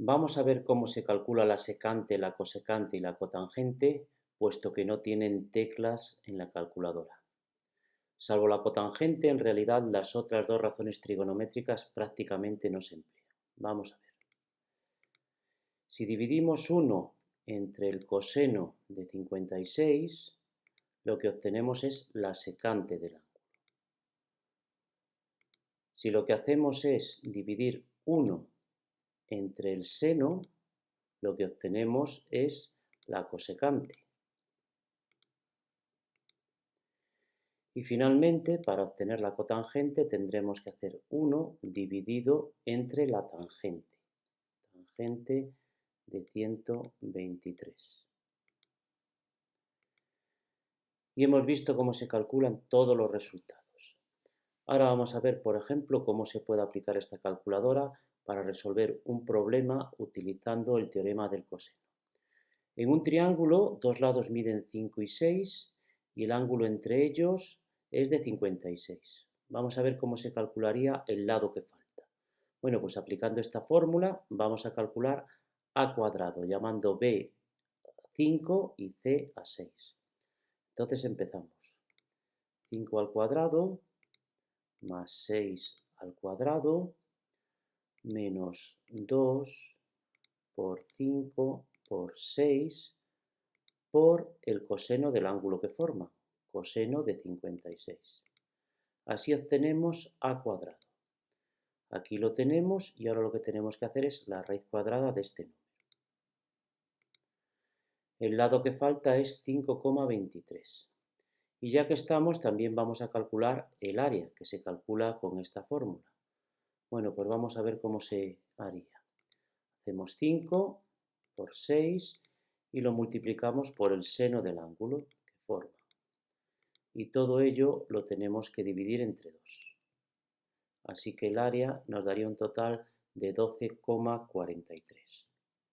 Vamos a ver cómo se calcula la secante, la cosecante y la cotangente, puesto que no tienen teclas en la calculadora. Salvo la cotangente, en realidad las otras dos razones trigonométricas prácticamente no se emplean. Vamos a ver. Si dividimos 1 entre el coseno de 56, lo que obtenemos es la secante del ángulo. Si lo que hacemos es dividir 1 entre el seno, lo que obtenemos es la cosecante. Y finalmente, para obtener la cotangente, tendremos que hacer 1 dividido entre la tangente. Tangente de 123. Y hemos visto cómo se calculan todos los resultados. Ahora vamos a ver, por ejemplo, cómo se puede aplicar esta calculadora para resolver un problema utilizando el teorema del coseno. En un triángulo, dos lados miden 5 y 6 y el ángulo entre ellos es de 56. Vamos a ver cómo se calcularía el lado que falta. Bueno, pues aplicando esta fórmula vamos a calcular a cuadrado, llamando b 5 y c a 6. Entonces empezamos. 5 al cuadrado más 6 al cuadrado menos 2 por 5 por 6 por el coseno del ángulo que forma, coseno de 56. Así obtenemos a cuadrado. Aquí lo tenemos y ahora lo que tenemos que hacer es la raíz cuadrada de este número. El lado que falta es 5,23. Y ya que estamos, también vamos a calcular el área, que se calcula con esta fórmula. Bueno, pues vamos a ver cómo se haría. Hacemos 5 por 6 y lo multiplicamos por el seno del ángulo que forma. Y todo ello lo tenemos que dividir entre 2. Así que el área nos daría un total de 12,43.